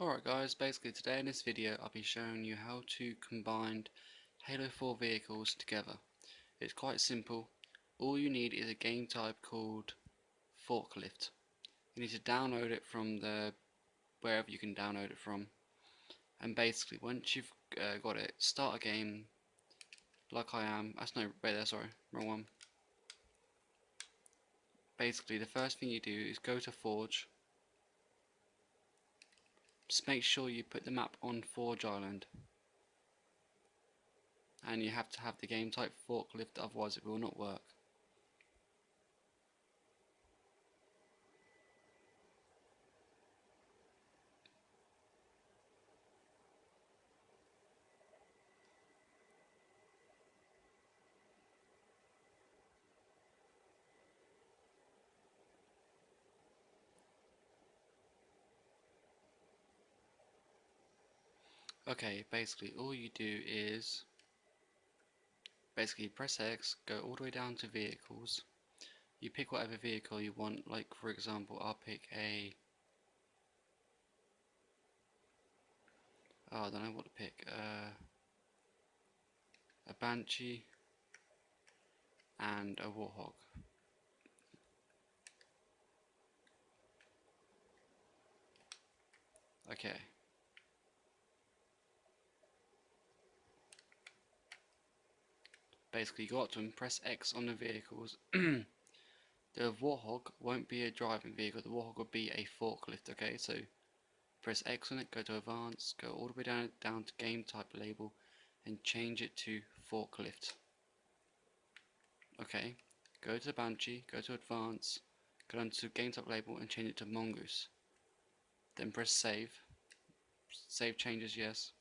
Alright guys, basically today in this video I'll be showing you how to combine Halo 4 vehicles together. It's quite simple. All you need is a game type called Forklift. You need to download it from the wherever you can download it from. And basically once you've uh, got it, start a game like I am. That's no, wait there, sorry, wrong one. Basically the first thing you do is go to Forge just make sure you put the map on Forge Island. And you have to have the game type forklift, otherwise it will not work. Okay, basically all you do is basically press X, go all the way down to vehicles. You pick whatever vehicle you want, like for example I'll pick a oh, I don't know what to pick. Uh, a Banshee and a Warthog. Okay. Basically go up to them, press X on the vehicles. the Warthog won't be a driving vehicle, the Warthog will be a forklift, okay? So press X on it, go to advanced, go all the way down, down to game type label and change it to forklift. Okay, go to the Banshee, go to advanced, go down to game type label and change it to Mongoose. Then press save. Save changes, yes.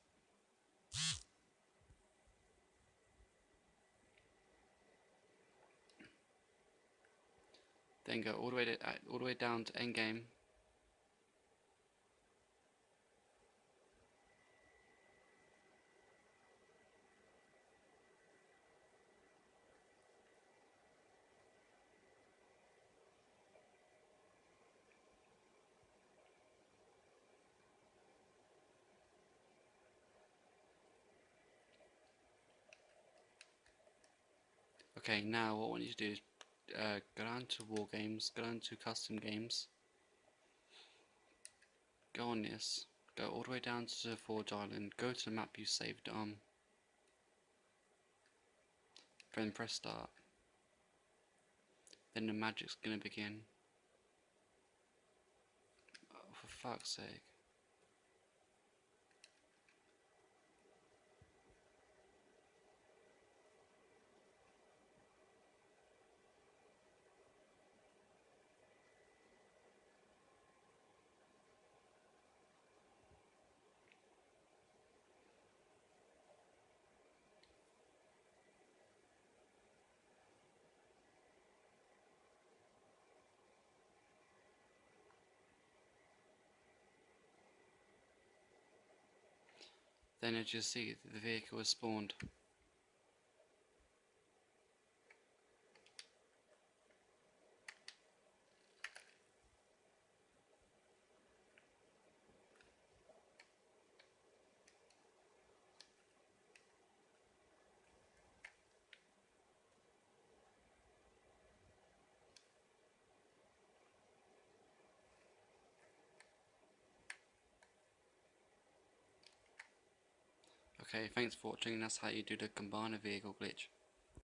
Then go all the way to, uh, all the way down to end game. Okay, now what want you to do is uh, go down to war games, go down to custom games, go on this, go all the way down to the Forge Island, go to the map you saved on, then press start, then the magic's gonna begin. Oh, for fuck's sake. Then as you see, the vehicle has spawned. Okay, thanks for watching. That's how you do the combiner vehicle glitch.